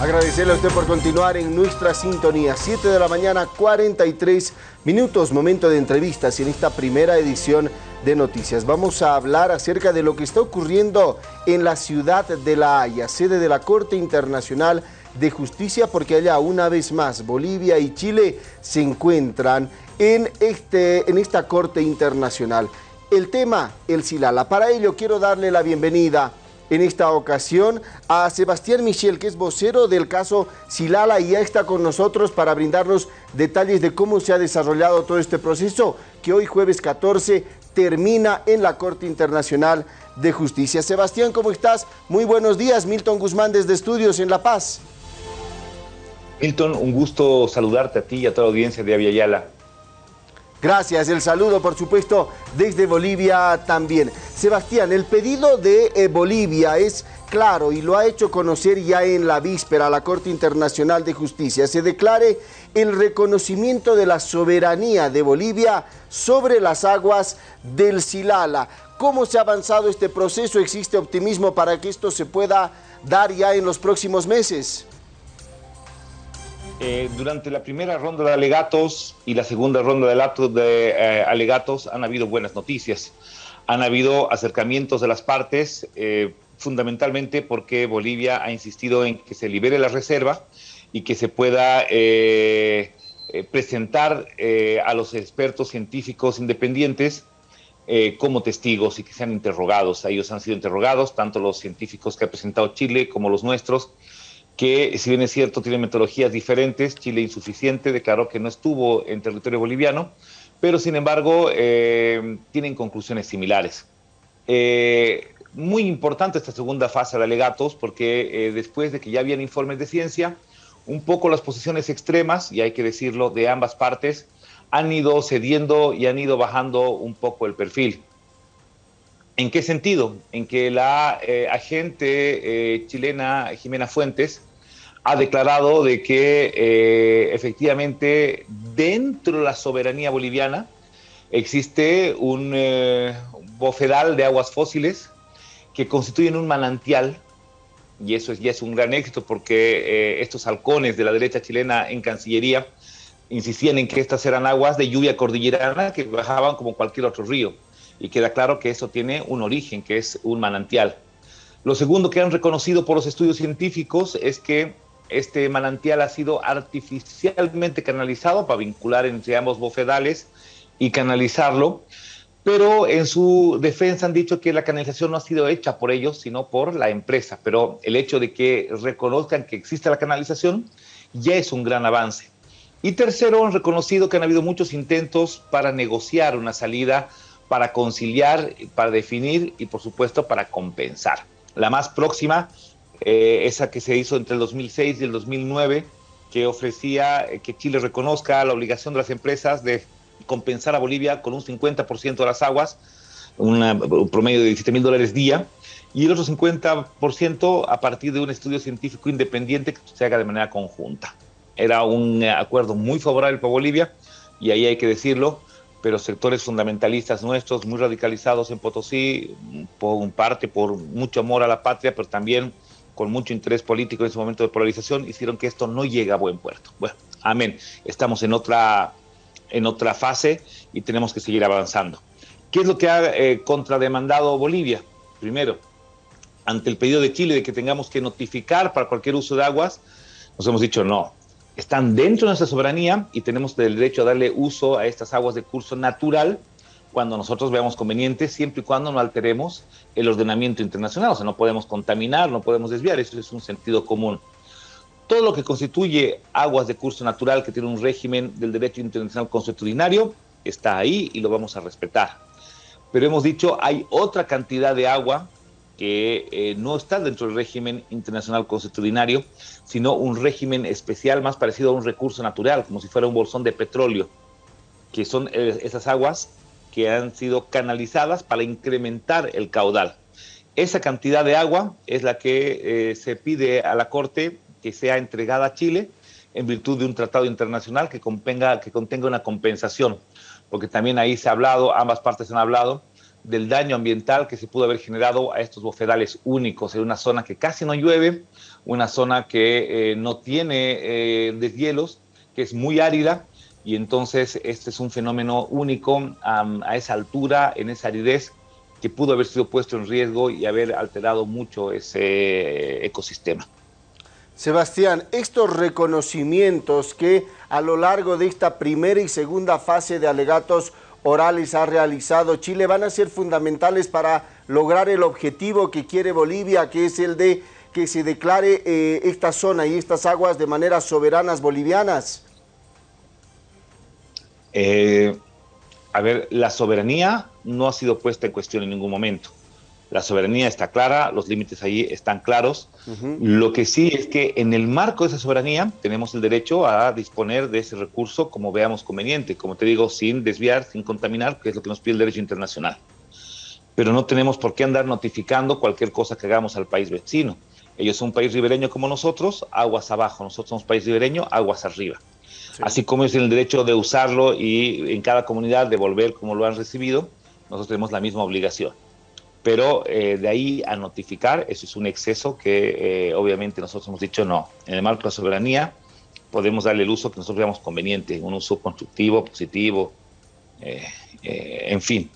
Agradecerle a usted por continuar en nuestra sintonía. 7 de la mañana, 43 minutos, momento de entrevistas y en esta primera edición de noticias. Vamos a hablar acerca de lo que está ocurriendo en la ciudad de La Haya, sede de la Corte Internacional de Justicia, porque allá una vez más Bolivia y Chile se encuentran en, este, en esta Corte Internacional. El tema, el Silala. Para ello quiero darle la bienvenida en esta ocasión a Sebastián Michel, que es vocero del caso Silala y ya está con nosotros para brindarnos detalles de cómo se ha desarrollado todo este proceso que hoy jueves 14 termina en la Corte Internacional de Justicia. Sebastián, ¿cómo estás? Muy buenos días. Milton Guzmán desde Estudios en La Paz. Milton, un gusto saludarte a ti y a toda la audiencia de Aviala. Gracias, el saludo por supuesto desde Bolivia también. Sebastián, el pedido de eh, Bolivia es claro y lo ha hecho conocer ya en la víspera la Corte Internacional de Justicia. Se declare el reconocimiento de la soberanía de Bolivia sobre las aguas del Silala. ¿Cómo se ha avanzado este proceso? ¿Existe optimismo para que esto se pueda dar ya en los próximos meses? Eh, durante la primera ronda de alegatos y la segunda ronda de, eh, alegatos han habido buenas noticias. Han habido acercamientos de las partes, eh, fundamentalmente porque Bolivia ha insistido en que se libere la reserva y que se pueda presentar a los expertos científicos independientes como testigos y que sean interrogados. Ellos han sido interrogados, tanto los científicos que ha presentado Chile como los nuestros, que si bien es cierto tiene metodologías diferentes, Chile insuficiente declaró que no estuvo en territorio boliviano, pero sin embargo eh, tienen conclusiones similares. Eh, muy importante esta segunda fase de alegatos porque eh, después de que ya habían informes de ciencia, un poco las posiciones extremas, y hay que decirlo, de ambas partes, han ido cediendo y han ido bajando un poco el perfil. ¿En qué sentido? En que la agente chilena Jimena Fuentes ha declarado de que eh, efectivamente dentro de la soberanía boliviana existe un eh, bofedal de aguas fósiles que constituyen un manantial, y eso ya es un gran éxito porque eh, estos halcones de la derecha chilena en Cancillería insistían en que estas eran aguas de lluvia cordillerana que bajaban como cualquier otro río, y queda claro que eso tiene un origen, que es un manantial. Lo segundo que han reconocido por los estudios científicos es que este manantial ha sido artificialmente canalizado para vincular entre ambos bofedales y canalizarlo, pero en su defensa han dicho que la canalización no ha sido hecha por ellos, sino por la empresa. Pero el hecho de que reconozcan que existe la canalización ya es un gran avance. Y tercero, han reconocido que han habido muchos intentos para negociar una salida, para conciliar, para definir y por supuesto para compensar. La más próxima eh, esa que se hizo entre el 2006 y el 2009, que ofrecía eh, que Chile reconozca la obligación de las empresas de compensar a Bolivia con un 50% de las aguas, un promedio de 17 mil dólares día, y el otro 50% a partir de un estudio científico independiente que se haga de manera conjunta. Era un acuerdo muy favorable para Bolivia, y ahí hay que decirlo, pero sectores fundamentalistas nuestros, muy radicalizados en Potosí, por parte por mucho amor a la patria, pero también con mucho interés político en ese momento de polarización, hicieron que esto no llegue a buen puerto. Bueno, amén. Estamos en otra, en otra fase y tenemos que seguir avanzando. ¿Qué es lo que ha eh, contrademandado Bolivia? Primero, ante el pedido de Chile de que tengamos que notificar para cualquier uso de aguas, nos hemos dicho no. Están dentro de nuestra soberanía y tenemos el derecho a darle uso a estas aguas de curso natural cuando nosotros veamos conveniente, siempre y cuando no alteremos el ordenamiento internacional. O sea, no podemos contaminar, no podemos desviar, eso es un sentido común. Todo lo que constituye aguas de curso natural que tiene un régimen del derecho internacional consuetudinario está ahí y lo vamos a respetar. Pero hemos dicho, hay otra cantidad de agua que eh, no está dentro del régimen internacional consuetudinario, sino un régimen especial más parecido a un recurso natural, como si fuera un bolsón de petróleo, que son eh, esas aguas que han sido canalizadas para incrementar el caudal. Esa cantidad de agua es la que eh, se pide a la Corte que sea entregada a Chile en virtud de un tratado internacional que, contenga, que contenga una compensación, porque también ahí se ha hablado, ambas partes han hablado, del daño ambiental que se pudo haber generado a estos bofedales únicos en una zona que casi no llueve, una zona que eh, no tiene eh, deshielos, que es muy árida, y entonces este es un fenómeno único a esa altura, en esa aridez, que pudo haber sido puesto en riesgo y haber alterado mucho ese ecosistema. Sebastián, estos reconocimientos que a lo largo de esta primera y segunda fase de alegatos orales ha realizado Chile van a ser fundamentales para lograr el objetivo que quiere Bolivia, que es el de que se declare eh, esta zona y estas aguas de manera soberanas bolivianas? Eh, a ver, la soberanía no ha sido puesta en cuestión en ningún momento. La soberanía está clara, los límites ahí están claros. Lo que sí es que en el marco de esa soberanía tenemos el derecho a disponer de ese recurso como veamos conveniente, como te digo, sin desviar, sin contaminar, que es lo que nos pide el derecho internacional. Pero no tenemos por qué andar notificando cualquier cosa que hagamos al país vecino. Ellos son un país ribereño como nosotros, aguas abajo. Nosotros somos país ribereño, aguas arriba. Así como es el derecho de usarlo y en cada comunidad devolver como lo han recibido, nosotros tenemos la misma obligación pero eh, de ahí a notificar, eso es un exceso que eh, obviamente nosotros hemos dicho no. En el marco de la soberanía podemos darle el uso que nosotros veamos conveniente, un uso constructivo, positivo, eh, en fin.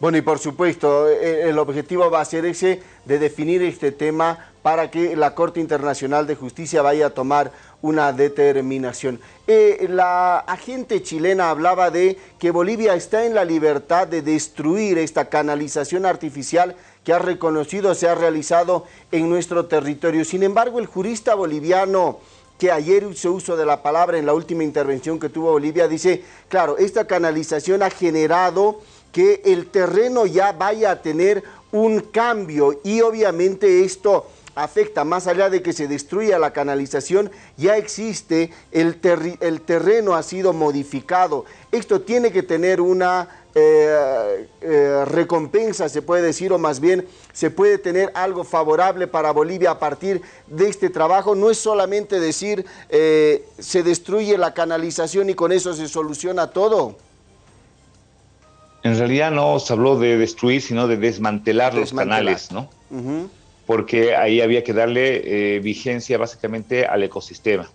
Bueno, y por supuesto, el objetivo va a ser ese de definir este tema para que la Corte Internacional de Justicia vaya a tomar una determinación. Eh, la agente chilena hablaba de que Bolivia está en la libertad de destruir esta canalización artificial que ha reconocido se ha realizado en nuestro territorio. Sin embargo, el jurista boliviano que ayer hizo uso de la palabra en la última intervención que tuvo Bolivia, dice, claro, esta canalización ha generado que el terreno ya vaya a tener un cambio y obviamente esto afecta, más allá de que se destruya la canalización, ya existe, el, el terreno ha sido modificado. Esto tiene que tener una eh, eh, recompensa, se puede decir, o más bien se puede tener algo favorable para Bolivia a partir de este trabajo. No es solamente decir eh, se destruye la canalización y con eso se soluciona todo. En realidad no se habló de destruir, sino de desmantelar, los canales, ¿no? Porque ahí había que darle eh, vigencia básicamente al ecosistema.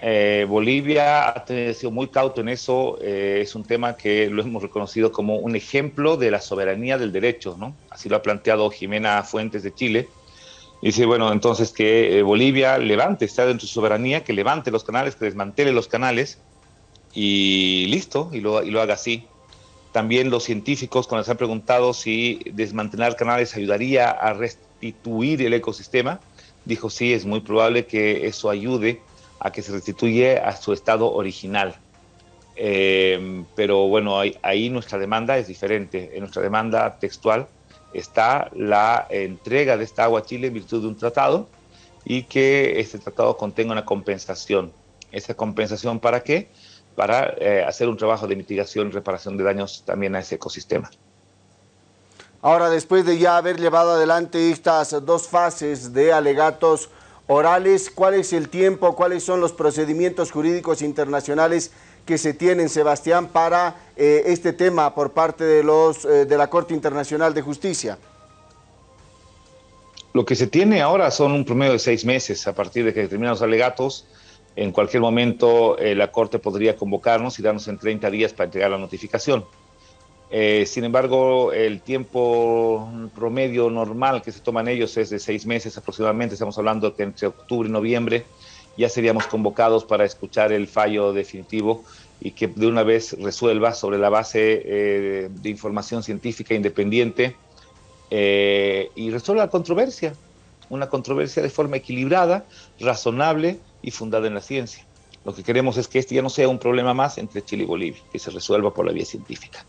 Eh, Bolivia ha sido muy cauto en eso, eh, es un tema que lo hemos reconocido como un ejemplo de la soberanía del derecho, ¿no? Así lo ha planteado Jimena Fuentes de Chile. Dice, bueno, entonces que Bolivia levante, está dentro de su soberanía, que levante los canales, que desmantele los canales y listo, y lo, y lo haga así. También los científicos, cuando se han preguntado si desmantelar canales ayudaría a restituir el ecosistema, dijo sí, es muy probable que eso ayude a que se restituya a su estado original. Eh, pero bueno, ahí, nuestra demanda es diferente. En nuestra demanda textual está la entrega de esta agua a Chile en virtud de un tratado y que este tratado contenga una compensación. ¿Esa compensación para qué? Para eh, hacer un trabajo de mitigación y reparación de daños también a ese ecosistema. Ahora, después de ya haber llevado adelante estas dos fases de alegatos orales, ¿cuál es el tiempo, cuáles son los procedimientos jurídicos internacionales que se tienen, Sebastián, para eh, este tema por parte eh, de la Corte Internacional de Justicia? Lo que se tiene ahora son un promedio de seis meses a partir de que terminan los alegatos. En cualquier momento eh, la Corte podría convocarnos y darnos en 30 días para entregar la notificación. Eh, sin embargo, el tiempo promedio normal que se toman ellos es de seis meses aproximadamente. Estamos hablando que entre octubre y noviembre ya seríamos convocados para escuchar el fallo definitivo y que de una vez resuelva sobre la base eh, de información científica independiente eh, y resuelva la controversia. Una controversia de forma equilibrada, razonable y fundada en la ciencia. Lo que queremos es que este ya no sea un problema más entre Chile y Bolivia, que se resuelva por la vía científica.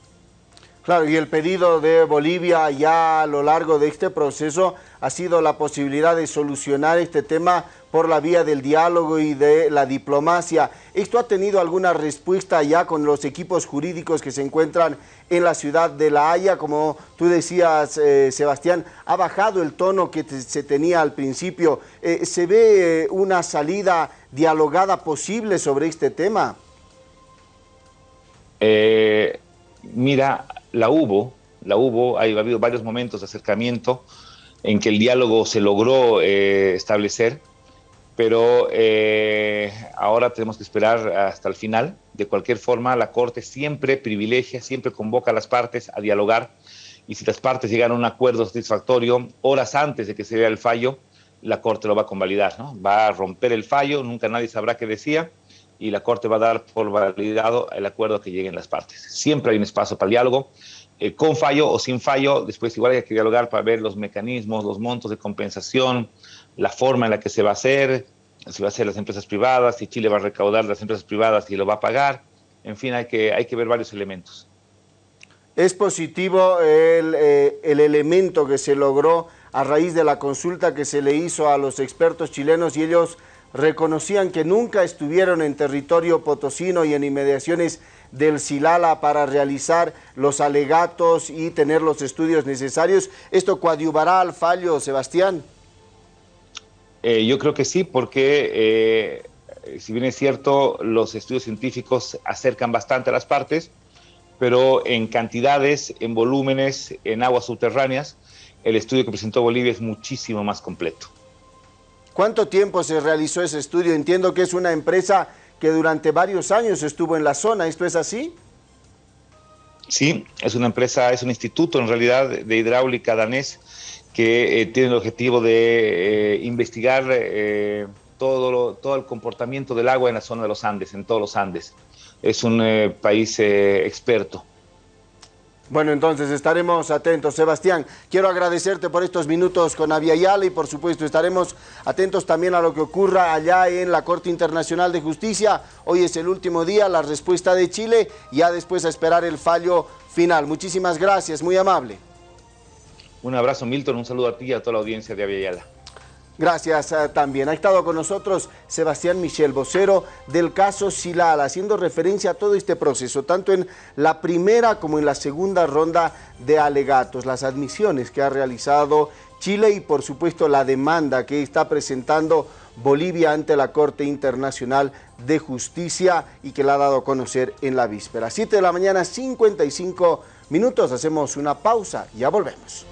Claro, y el pedido de Bolivia ya a lo largo de este proceso ha sido la posibilidad de solucionar este tema por la vía del diálogo y de la diplomacia. ¿Esto ha tenido alguna respuesta ya con los equipos jurídicos que se encuentran en la ciudad de La Haya? Como tú decías, eh, Sebastián, ha bajado el tono que se tenía al principio. Eh, ¿Se ve eh, una salida dialogada posible sobre este tema? mira, la hubo, la hubo, ha habido varios momentos de acercamiento en que el diálogo se logró eh, establecer, pero eh, ahora tenemos que esperar hasta el final. De cualquier forma, la Corte siempre privilegia, siempre convoca a las partes a dialogar y si las partes llegan a un acuerdo satisfactorio horas antes de que se vea el fallo, la Corte lo va a convalidar, ¿no? Va a romper el fallo, nunca nadie sabrá qué decía y la Corte va a dar por validado el acuerdo que lleguen las partes. Siempre hay un espacio para el diálogo, eh, con fallo o sin fallo, después igual hay que dialogar para ver los mecanismos, los montos de compensación, la forma en la que se va a hacer, si va a ser las empresas privadas, si Chile va a recaudar las empresas privadas y lo va a pagar, en fin, hay que, hay que ver varios elementos. ¿Es positivo el, eh, el elemento que se logró a raíz de la consulta que se le hizo a los expertos chilenos y ellos reconocían que nunca estuvieron en territorio potosino y en inmediaciones del Silala para realizar los alegatos y tener los estudios necesarios. ¿Esto coadyuvará al fallo, Sebastián? Eh, yo creo que sí, porque eh, si bien es cierto, los estudios científicos acercan bastante a las partes, pero en cantidades, en volúmenes, en aguas subterráneas, el estudio que presentó Bolivia es muchísimo más completo. ¿Cuánto tiempo se realizó ese estudio? Entiendo que es una empresa que durante varios años estuvo en la zona, ¿esto es así? Sí, es una empresa, es un instituto en realidad de hidráulica danés que eh, tiene el objetivo de eh, investigar eh, todo, todo el comportamiento del agua en la zona de los Andes, en todos los Andes. Es un país experto. Bueno, entonces estaremos atentos. Sebastián, quiero agradecerte por estos minutos con Aviala y por supuesto estaremos atentos también a lo que ocurra allá en la Corte Internacional de Justicia. Hoy es el último día, la respuesta de Chile, ya después a esperar el fallo final. Muchísimas gracias, muy amable. Un abrazo Milton, un saludo a ti y a toda la audiencia de Aviala. Gracias eh, también. Ha estado con nosotros Sebastián Michel, vocero del caso Silal, haciendo referencia a todo este proceso, tanto en la primera como en la segunda ronda de alegatos, las admisiones que ha realizado Chile y por supuesto la demanda que está presentando Bolivia ante la Corte Internacional de Justicia y que la ha dado a conocer en la víspera. 7 de la mañana, 55 minutos, hacemos una pausa, ya volvemos.